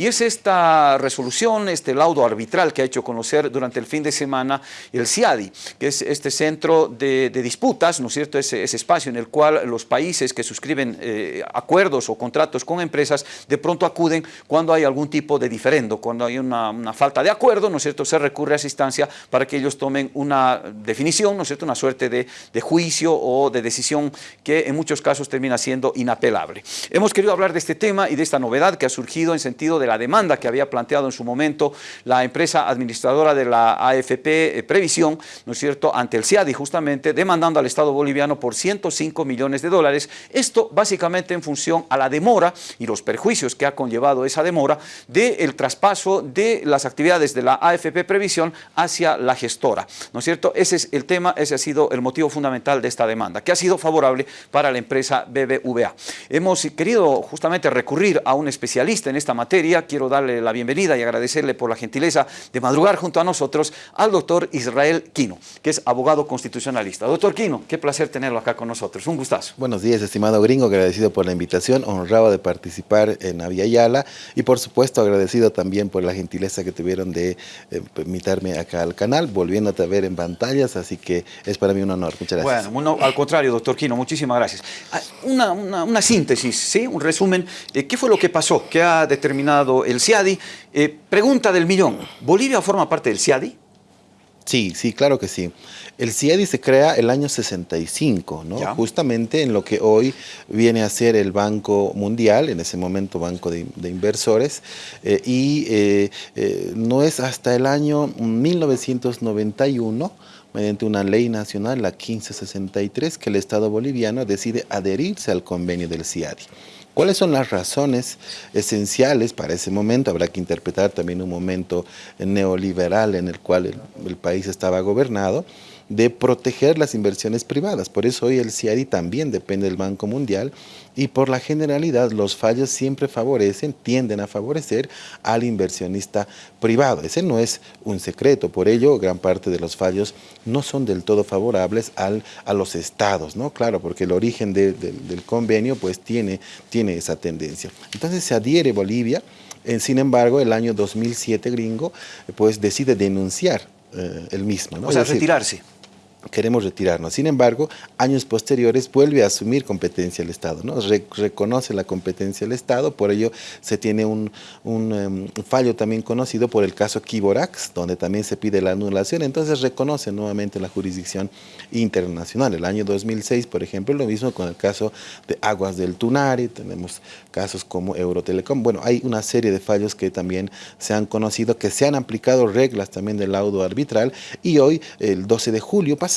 y es esta resolución, este laudo arbitral que ha hecho conocer durante el fin de semana el CIADI, que es este centro de, disputas, ¿no es cierto?, ese, espacio en el cual los países que suscriben eh, acuerdos o contratos con empresas de pronto acuden cuando hay algún tipo de diferendo, cuando hay una, falta de acuerdo, ¿no es cierto?, se recurre a esa instancia para que ellos tomen una definición, ¿no es cierto?, una suerte de, de juicio o de decisión que en muchos casos termina siendo inapelable. Hemos querido hablar de este tema y de esta novedad que ha surgido en sentido de la demanda que había planteado en su momento la empresa administradora de la AFP eh, Previsión, ¿no es cierto?, ante el CIADI justamente, demandando al Estado boliviano por 105 millones de dólares. Esto básicamente en función a la demora y los perjuicios que ha conllevado esa demora del traspaso de las actividades de la AFP Previsión hacia la gestora, ¿no es cierto? Ese es el tema, ese ha sido el motivo fundamental de esta demanda, que ha sido favorable para la empresa BBVA. Hemos querido justamente recurrir a un especialista en esta materia, quiero darle la bienvenida y agradecerle por la gentileza de madrugar junto a nosotros al doctor Israel Quino, que es abogado constitucionalista. Doctor Quino, qué placer tenerlo acá con nosotros, un gustazo. Buenos días, estimado gringo, agradecido por la invitación, honrado de participar en Aviala y por supuesto agradecido también por la gentileza que tuvieron de eh, invitarme acá al canal, volviéndote a ver en pantallas, así que es para mí un honor. Muchas gracias. Bueno, al contrario, doctor Quino, muchísimas gracias. Ah, una, una, síntesis, ¿sí? un resumen, de ¿qué fue lo que pasó? ¿Qué ha determinado el CIADI? Eh, pregunta del millón, ¿Bolivia forma parte del CIADI? Sí, sí, claro que sí. El CIADI se crea el año 65, ¿no? justamente en lo que hoy viene a ser el Banco Mundial, en ese momento Banco de, Inversores, eh, y eh, eh, no es hasta el año 1991 mediante una ley nacional, la 1563, que el Estado boliviano decide adherirse al convenio del CIADI. ¿Cuáles son las razones esenciales para ese momento? Habrá que interpretar también un momento neoliberal en el cual el, país estaba gobernado, de proteger las inversiones privadas. Por eso hoy el CIADI también depende del Banco Mundial y por la generalidad los fallos siempre favorecen, tienden a favorecer al inversionista privado. Ese no es un secreto, por ello gran parte de los fallos no son del todo favorables al, a los estados, ¿no? Claro, porque el origen del convenio pues tiene, tiene esa tendencia. Entonces se adhiere Bolivia, eh, sin embargo el año 2007 gringo pues decide denunciar eh, el mismo. ¿no? O sea, retirarse queremos retirarnos. Sin embargo, años posteriores vuelve a asumir competencia el Estado, ¿no? reconoce la competencia del Estado, por ello se tiene un, em, fallo también conocido por el caso Kiborax, donde también se pide la anulación, entonces reconoce nuevamente la jurisdicción internacional. El año 2006, por ejemplo, lo mismo con el caso de Aguas del Tunari, tenemos casos como Eurotelecom, bueno, hay una serie de fallos que también se han conocido, que se han aplicado reglas también del laudo arbitral, y hoy, el 12 de julio pasado,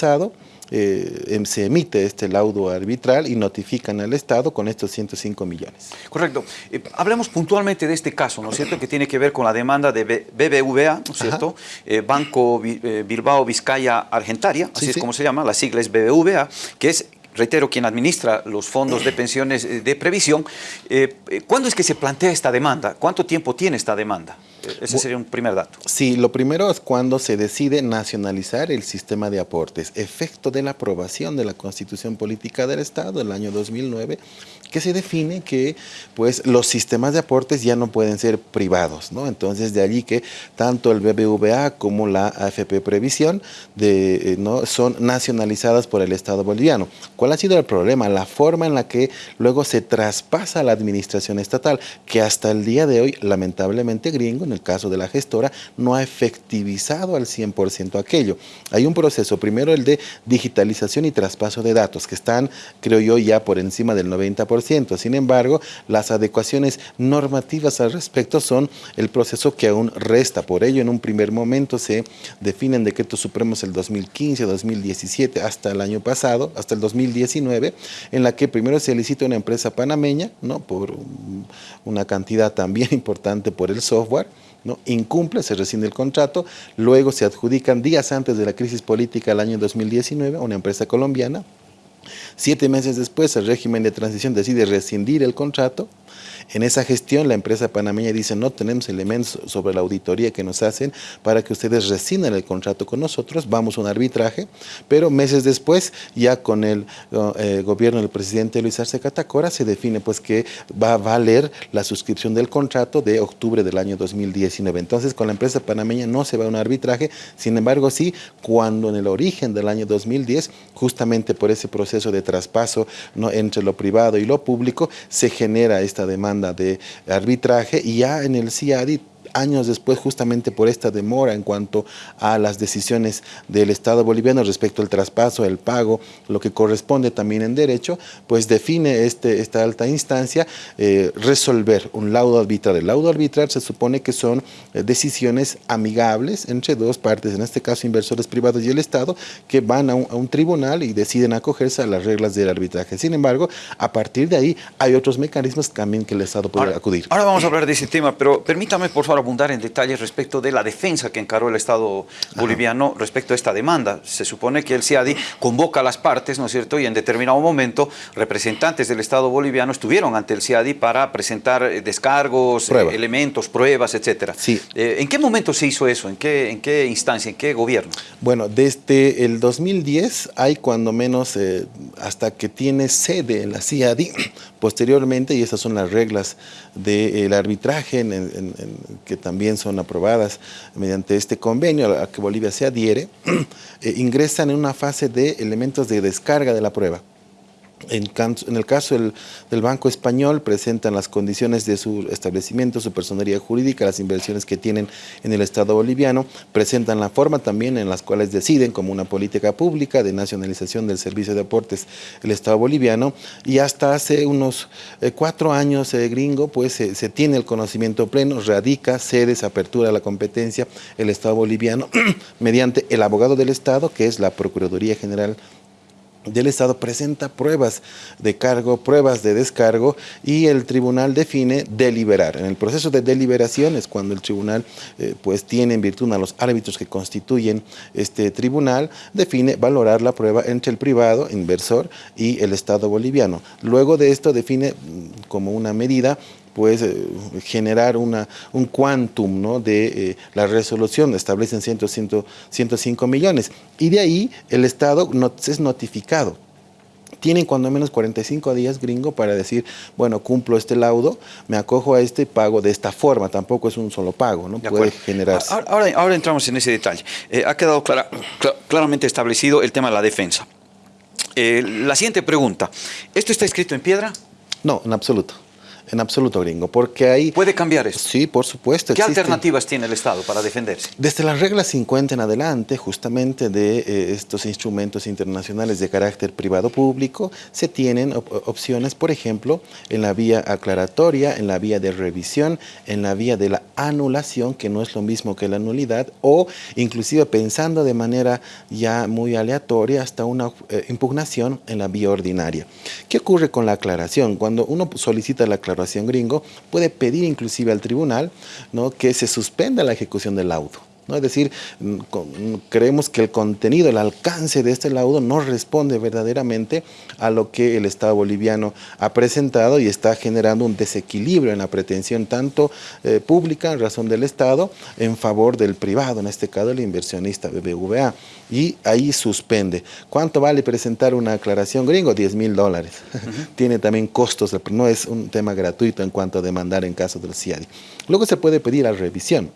eh, em, se emite este laudo arbitral y notifican al Estado con estos 105 millones. Correcto. Eh, hablemos puntualmente de este caso, ¿no es cierto?, que tiene que ver con la demanda de BBVA, ¿no es cierto?, eh, Banco Bilbao Vizcaya Argentaria, así es como se llama, la sigla es BBVA, que es reitero, quien administra los fondos de pensiones de previsión. ¿Cuándo es que se plantea esta demanda? ¿Cuánto tiempo tiene esta demanda? Ese sería un primer dato. Sí, lo primero es cuando se decide nacionalizar el sistema de aportes, efecto de la aprobación de la Constitución Política del Estado el año 2009, que se define que pues, los sistemas de aportes ya no pueden ser privados. ¿no? Entonces, de allí que tanto el BBVA como la AFP Previsión de, eh, ¿no? son nacionalizadas por el Estado boliviano. ¿Cuál ha sido el problema? La forma en la que luego se traspasa la administración estatal, que hasta el día de hoy, lamentablemente gringo, en el caso de la gestora, no ha efectivizado al 100% aquello. Hay un proceso, primero el de digitalización y traspaso de datos, que están, creo yo, ya por encima del 90%, sin embargo, las adecuaciones normativas al respecto son el proceso que aún resta. Por ello, en un primer momento se definen decretos supremos el 2015, 2017, hasta el año pasado, hasta el 2019, en la que primero se licita una empresa panameña, ¿no? por una cantidad también importante por el software, ¿no? incumple, se rescinde el contrato, luego se adjudican días antes de la crisis política del año 2019 a una empresa colombiana, Siete meses después, el régimen de transición decide rescindir el contrato En esa gestión la empresa panameña dice no tenemos elementos sobre la auditoría que nos hacen para que ustedes rescinden el contrato con nosotros, vamos a un arbitraje, pero meses después ya con el eh, gobierno del presidente Luis Arce Catacora se define pues que va a valer la suscripción del contrato de octubre del año 2019. Entonces con la empresa panameña no se va a un arbitraje, sin embargo sí cuando en el origen del año 2010, justamente por ese proceso de traspaso ¿no? entre lo privado y lo público, se genera esta demanda de arbitraje y ya en el CIADI años después justamente por esta demora en cuanto a las decisiones del Estado boliviano respecto al traspaso, el pago, lo que corresponde también en derecho, pues define este, esta alta instancia eh, resolver un laudo arbitral. El laudo arbitral se supone que son eh, decisiones amigables entre dos partes, en este caso inversores privados y el Estado, que van a un, tribunal y deciden acogerse a las reglas del arbitraje. Sin embargo, a partir de ahí hay otros mecanismos también que el Estado puede acudir. Ahora vamos a hablar de ese tema, pero permítame por favor abundar en detalles respecto de la defensa que encaró el Estado boliviano respecto a esta demanda. Se supone que el CIADI convoca a las partes, ¿no es cierto? Y en determinado momento representantes del Estado boliviano estuvieron ante el CIADI para presentar eh, descargos, eh, elementos, pruebas, etcétera. Sí. Eh, ¿En qué momento se hizo eso? ¿En qué, ¿En qué instancia? ¿En qué gobierno? Bueno, desde el 2010 hay cuando menos hasta que tiene sede en la CIADI, posteriormente, y esas son las reglas del arbitraje en, que también son aprobadas mediante este convenio a que Bolivia se adhiere, eh, ingresan en una fase de elementos de descarga de la prueba. En, el caso del, Banco Español, presentan las condiciones de su establecimiento, su personería jurídica, las inversiones que tienen en el Estado boliviano, presentan la forma también en las cuales deciden como una política pública de nacionalización del servicio de aportes el Estado boliviano y hasta hace unos eh, cuatro años, eh, gringo, pues se tiene el conocimiento pleno, radica, sedes, apertura de la competencia el Estado boliviano mediante el abogado del Estado, que es la Procuraduría General del Estado presenta pruebas de cargo, pruebas de descargo y el tribunal define deliberar. En el proceso de deliberación es cuando el tribunal eh, pues tiene en virtud a los árbitros que constituyen este tribunal, define valorar la prueba entre el privado, inversor y el Estado boliviano. Luego de esto define mm, como una medida pues generar una, un quantum ¿no? de eh, la resolución, establecen 100, 105 millones. Y de ahí el Estado es notificado. Tienen cuando menos 45 días gringo para decir, bueno, cumplo este laudo, me acojo a este pago de esta forma. Tampoco es un solo pago, ¿no? Puede generarse. Ahora, ahora, entramos en ese detalle. Eh, ha quedado claramente establecido el tema de la defensa. la siguiente pregunta, ¿esto está escrito en piedra? No, en absoluto. En absoluto, gringo, porque hay... ¿Puede cambiar eso? Sí, por supuesto. ¿Qué alternativas tiene el Estado para defenderse? Desde las reglas 50 en adelante, justamente de eh, estos instrumentos internacionales de carácter privado-público, se tienen opciones, por ejemplo, en la vía aclaratoria, en la vía de revisión, en la vía de la anulación, que no es lo mismo que la nulidad, o inclusive pensando de manera ya muy aleatoria hasta una eh, impugnación en la vía ordinaria. ¿Qué ocurre con la aclaración? Cuando uno solicita la aclaración, gringo, puede pedir inclusive al tribunal ¿no? que se suspenda la ejecución del laudo. ¿No? Es decir, mm, creemos que el contenido, el alcance de este laudo no responde verdaderamente a lo que el Estado boliviano ha presentado y está generando un desequilibrio en la pretensión tanto eh, pública en razón del Estado en favor del privado, en este caso el inversionista BBVA. Y ahí suspende. ¿Cuánto vale presentar una aclaración gringo? 10 mil dólares. Tiene también costos, no es un tema gratuito en cuanto a demandar en caso del CIADI. Luego se puede pedir la revisión.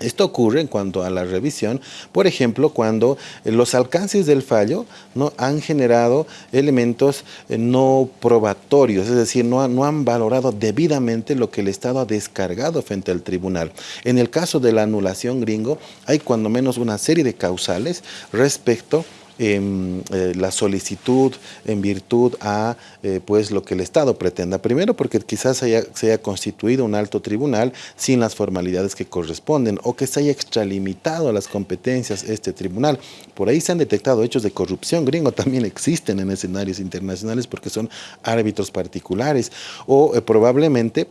Esto ocurre en cuanto a la revisión, por ejemplo, cuando eh, los alcances del fallo ¿no? han generado elementos eh, no probatorios, es decir, no, no han valorado debidamente lo que el Estado ha descargado frente al tribunal. En el caso de la anulación gringo, hay cuando menos una serie de causales respecto eh, la solicitud en virtud a eh, pues lo que el Estado pretenda. Primero porque quizás se haya constituido un alto tribunal sin las formalidades que corresponden o que se haya extralimitado las competencias este tribunal. Por ahí se han detectado hechos de corrupción gringo, también existen en escenarios internacionales porque son árbitros particulares o eh, probablemente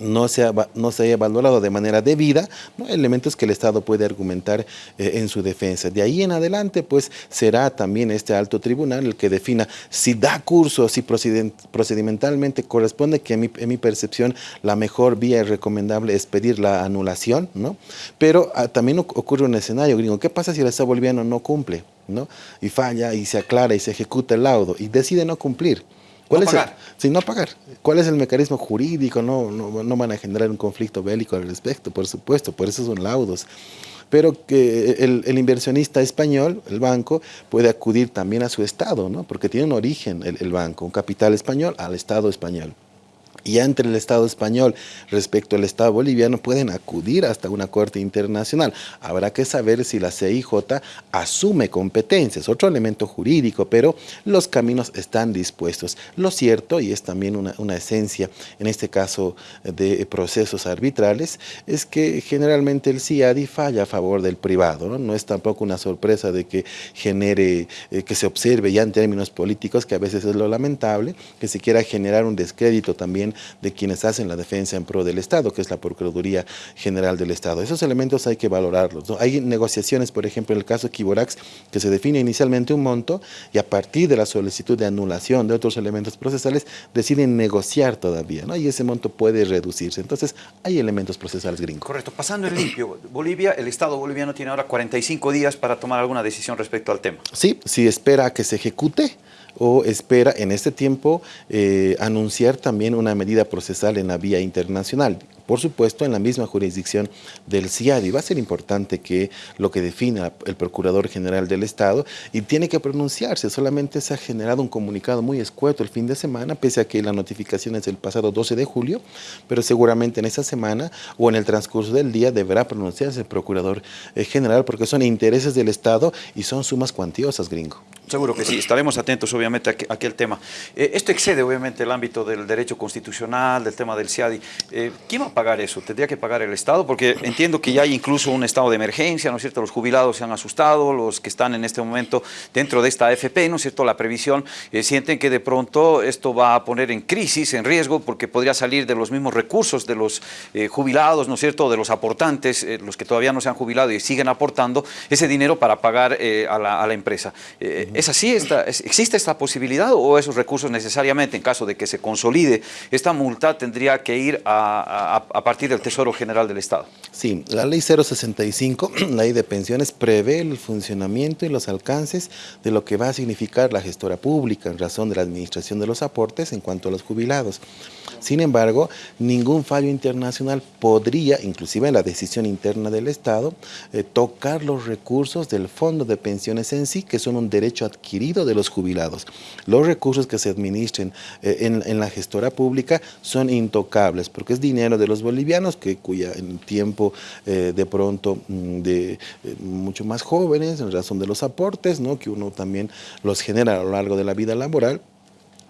no se, no se haya valorado de manera debida, elementos que el Estado puede argumentar eh, en su defensa. De ahí en adelante, pues será también este alto tribunal el que defina si da curso, si procedimentalmente corresponde, que en mi, en mi percepción la mejor vía recomendable es pedir la anulación, ¿no? Pero ah, también ocurre un escenario gringo, ¿qué pasa si el Estado boliviano no cumple? ¿no? Y falla y se aclara y se ejecuta el laudo y decide no cumplir. ¿Cuál no es pagar. El, no pagar. ¿Cuál es el mecanismo jurídico? No, no, no, van a generar un conflicto bélico al respecto, por supuesto, por eso son laudos. Pero que el, el inversionista español, el banco, puede acudir también a su Estado, ¿no? porque tiene un origen el, el banco, un capital español al Estado español y entre el Estado español respecto al Estado boliviano pueden acudir hasta una corte internacional. Habrá que saber si la CIJ asume competencias, otro elemento jurídico, pero los caminos están dispuestos. Lo cierto, y es también una, una esencia en este caso de procesos arbitrales, es que generalmente el CIADI falla a favor del privado. No, no es tampoco una sorpresa de que genere, eh, que se observe ya en términos políticos, que a veces es lo lamentable, que se quiera generar un descrédito también de quienes hacen la defensa en pro del Estado, que es la Procuraduría General del Estado. Esos elementos hay que valorarlos. Hay negociaciones, por ejemplo, en el caso de Kiborax, que se define inicialmente un monto y a partir de la solicitud de anulación de otros elementos procesales deciden negociar todavía, ¿no? y ese monto puede reducirse. Entonces, hay elementos procesales gringos. Correcto. Pasando en limpio, Bolivia, el Estado boliviano tiene ahora 45 días para tomar alguna decisión respecto al tema. Sí, si espera que se ejecute, o espera en este tiempo eh, anunciar también una medida procesal en la vía internacional por supuesto en la misma jurisdicción del CIADI. Va a ser importante que lo que defina el Procurador General del Estado y tiene que pronunciarse, solamente se ha generado un comunicado muy escueto el fin de semana, pese a que la notificación es el pasado 12 de julio, pero seguramente en esa semana o en el transcurso del día deberá pronunciarse el Procurador eh, General porque son intereses del Estado y son sumas cuantiosas, gringo. Seguro que sí, estaremos atentos obviamente a aquel tema. Eh, esto excede obviamente el ámbito del derecho constitucional, del tema del CIADI. Eh, ¿Quién va pagar eso? ¿Tendría que pagar el Estado? Porque entiendo que ya hay incluso un estado de emergencia, ¿no es cierto? Los jubilados se han asustado, los que están en este momento dentro de esta AFP, ¿no es cierto? La previsión, eh, sienten que de pronto esto va a poner en crisis, en riesgo, porque podría salir de los mismos recursos de los jubilados, ¿no es cierto? De los aportantes, los que todavía no se han jubilado y siguen aportando ese dinero para pagar a la, a, empresa. ¿Es así? Esta, ¿Existe esta posibilidad o esos recursos necesariamente, en caso de que se consolide esta multa, tendría que ir a, a, partir del Tesoro General del Estado? Sí, la ley 065, la ley de pensiones, prevé el funcionamiento y los alcances de lo que va a significar la gestora pública en razón de la administración de los aportes en cuanto a los jubilados. Sin embargo, ningún fallo internacional podría, inclusive en la decisión interna del Estado, eh, tocar los recursos del fondo de pensiones en sí, que son un derecho adquirido de los jubilados. Los recursos que se administren eh, en, la gestora pública son intocables, porque es dinero de los bolivianos, que cuya en tiempo eh, de pronto mm, de mucho más jóvenes, en razón de los aportes, ¿no? que uno también los genera a lo largo de la vida laboral,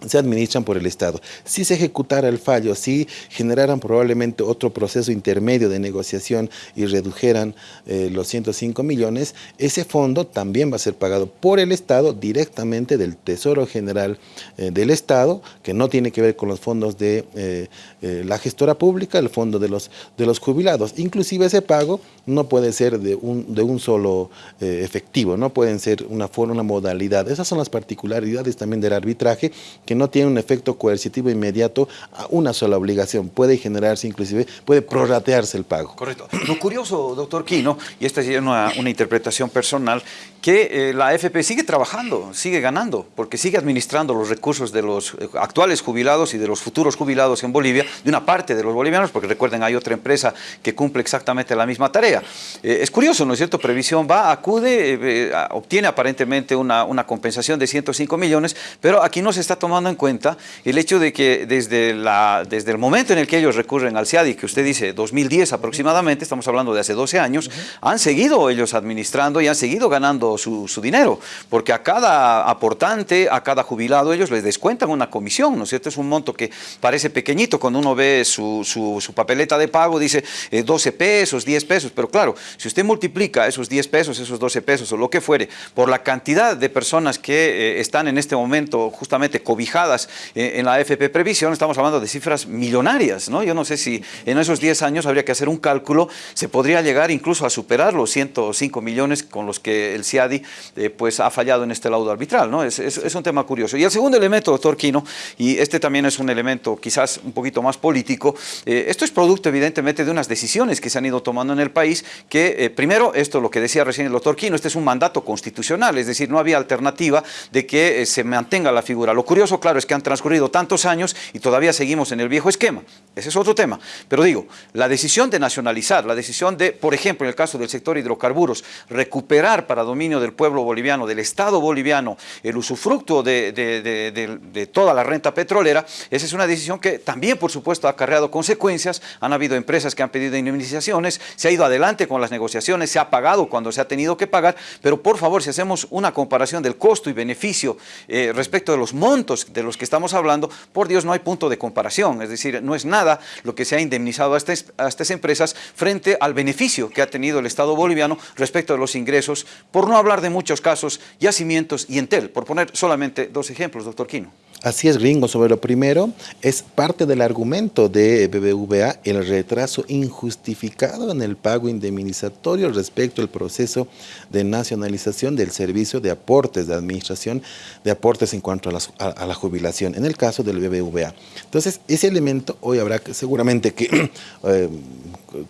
se administran por el Estado. Si se ejecutara el fallo, si generaran probablemente otro proceso intermedio de negociación y redujeran eh, los 105 millones, ese fondo también va a ser pagado por el Estado directamente del Tesoro General eh, del Estado, que no tiene que ver con los fondos de eh, la gestora pública, el fondo de los, de los jubilados. Inclusive ese pago no puede ser de un, de un solo efectivo, no pueden ser una forma, una modalidad. Esas son las particularidades también del arbitraje que no tiene un efecto coercitivo inmediato a una sola obligación. Puede generarse inclusive, puede prorratearse el pago. Correcto. Lo curioso, doctor Quino, y esta es una, una interpretación personal, que eh, la AFP sigue trabajando, sigue ganando, porque sigue administrando los recursos de los eh, actuales jubilados y de los futuros jubilados en Bolivia, de una parte de los bolivianos, porque recuerden, hay otra empresa que cumple exactamente la misma tarea. Eh, es curioso, ¿no es cierto? Previsión va, acude, obtiene aparentemente una, una compensación de 105 millones, pero aquí no se está tomando en cuenta el hecho de que desde, la, desde el momento en el que ellos recurren al CIADI, que usted dice 2010 aproximadamente, estamos hablando de hace 12 años, han seguido ellos administrando y han seguido ganando su, dinero, porque a cada aportante, a cada jubilado, ellos les descuentan una comisión, ¿no es cierto? Es un monto que parece pequeñito cuando uno ve su, su, papeleta de pago, dice 12 eh, pesos, 10 pesos, pero claro, si usted multiplica esos 10 pesos, esos 12 pesos o lo que fuere, por la cantidad de personas que eh, están en este momento justamente cobijadas cobijadas eh, en la AFP Previsión, estamos hablando de cifras millonarias, ¿no? Yo no sé si en esos 10 años habría que hacer un cálculo, se podría llegar incluso a superar los 105 millones con los que el CIADI eh, pues ha fallado en este laudo arbitral, ¿no? Es, es, un tema curioso. Y el segundo elemento, doctor Quino, y este también es un elemento quizás un poquito más político, eh, esto es producto evidentemente de unas decisiones que se han ido tomando en el país, que primero, esto lo que decía recién el doctor Quino, este es un mandato constitucional, es decir, no había alternativa de que se mantenga la figura. Lo curioso, claro, es que han transcurrido tantos años y todavía seguimos en el viejo esquema. Ese es otro tema. Pero digo, la decisión de nacionalizar, la decisión de, por ejemplo, en el caso del sector hidrocarburos, recuperar para dominio del pueblo boliviano, del Estado boliviano, el usufructo de, toda la renta petrolera, esa es una decisión que también, por supuesto, ha acarreado consecuencias. Han habido empresas que han pedido indemnizaciones, se ha ido adelante con las negociaciones, se ha pagado cuando se ha tenido que pagar, pero por favor, si hacemos una comparación del costo y beneficio eh, respecto de los montos de los que estamos hablando, por Dios no hay punto de comparación, es decir, no es nada lo que se ha indemnizado a estas, a estas empresas frente al beneficio que ha tenido el Estado boliviano respecto de los ingresos, por no hablar de muchos casos, yacimientos y Entel, por poner solamente dos ejemplos, doctor Quino. Así es, gringo. Sobre lo primero, es parte del argumento de BBVA el retraso injustificado en el pago indemnizatorio respecto al proceso de nacionalización del servicio de aportes de administración de aportes en cuanto a la, jubilación, en el caso del BBVA. Entonces, ese elemento hoy habrá que, seguramente que eh,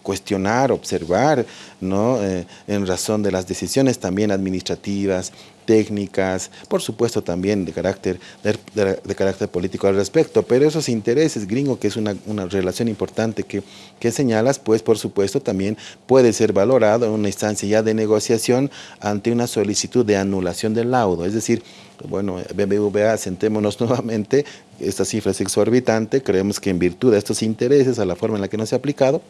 cuestionar, observar, ¿no? Eh, en razón de las decisiones también administrativas, técnicas, por supuesto también de carácter, de, carácter político al respecto, pero esos intereses, gringo, que es una, relación importante que, que, señalas, pues por supuesto también puede ser valorado en una instancia ya de negociación ante una solicitud de anulación del laudo, es decir, bueno, BBVA, sentémonos nuevamente, esta cifra es exorbitante, creemos que en virtud de estos intereses, a la forma en la que no se ha aplicado,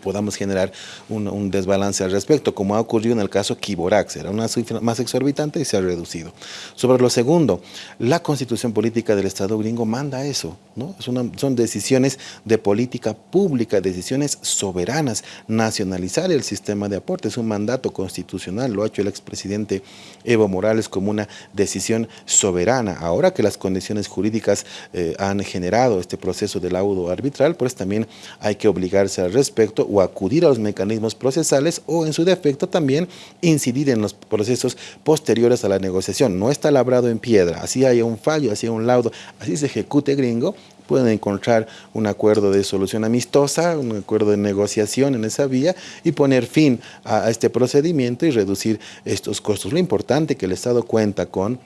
podamos generar un, desbalance al respecto, como ha ocurrido en el caso Kiborax, era una cifra más exorbitante y se ha reducido. Sobre lo segundo, la constitución política del Estado gringo manda eso, ¿no? son decisiones de política pública, decisiones soberanas, nacionalizar el sistema de aportes, es un mandato constitucional, lo ha hecho el expresidente Evo Morales como una decisión soberana. Ahora que las condiciones jurídicas eh, han generado este proceso de laudo arbitral, pues también hay que obligarse al respecto o acudir a los mecanismos procesales o en su defecto también incidir en los procesos posteriores a la negociación. No está labrado en piedra, así haya un fallo, así haya un laudo, así se ejecute gringo, pueden encontrar un acuerdo de solución amistosa, un acuerdo de negociación en esa vía y poner fin a, a este procedimiento y reducir estos costos. Lo importante que el Estado cuenta con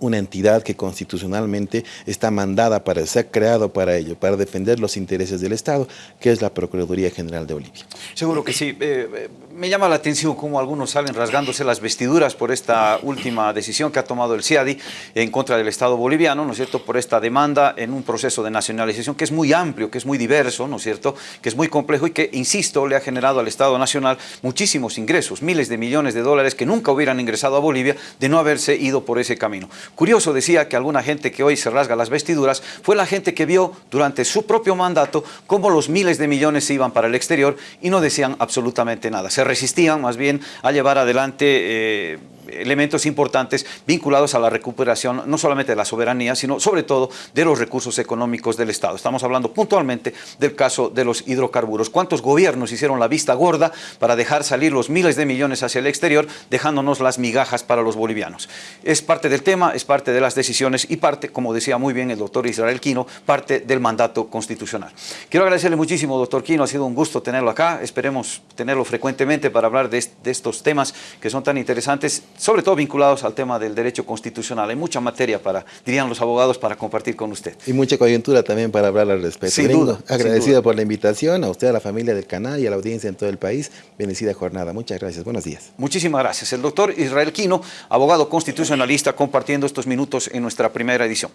una entidad que constitucionalmente está mandada para, ser creado para ello, para defender los intereses del Estado, que es la Procuraduría General de Bolivia. Seguro que sí. Eh, eh, me llama la atención cómo algunos salen rasgándose las vestiduras por esta última decisión que ha tomado el CIADI en contra del Estado boliviano, ¿no es cierto?, por esta demanda en un proceso de nacionalización que es muy amplio, que es muy diverso, ¿no es cierto?, que es muy complejo y que, insisto, le ha generado al Estado Nacional muchísimos ingresos, miles de millones de dólares que nunca hubieran ingresado a Bolivia de no haberse ido por ese camino. Curioso, decía que alguna gente que hoy se rasga las vestiduras fue la gente que vio durante su propio mandato cómo los miles de millones se iban para el exterior y no decían absolutamente nada. Se resistían más bien a llevar adelante eh, elementos importantes vinculados a la recuperación no solamente de la soberanía, sino sobre todo de los recursos económicos del Estado. Estamos hablando puntualmente del caso de los hidrocarburos. ¿Cuántos gobiernos hicieron la vista gorda para dejar salir los miles de millones hacia el exterior, dejándonos las migajas para los bolivianos? Es parte del tema, es parte de las decisiones y parte, como decía muy bien el doctor Israel Quino, parte del mandato constitucional. Quiero agradecerle muchísimo, doctor Quino, ha sido un gusto tenerlo acá, esperemos tenerlo frecuentemente para hablar de, estos temas que son tan interesantes sobre todo vinculados al tema del derecho constitucional. Hay mucha materia para, dirían los abogados, para compartir con usted. Y mucha coyuntura también para hablar al respecto. Sin duda. Agradecido por la invitación, a usted, a la familia del canal y a la audiencia en todo el país. Bendecida jornada. Muchas gracias. Buenos días. Muchísimas gracias. El doctor Israel Quino, abogado constitucionalista, compartiendo estos minutos en nuestra primera edición.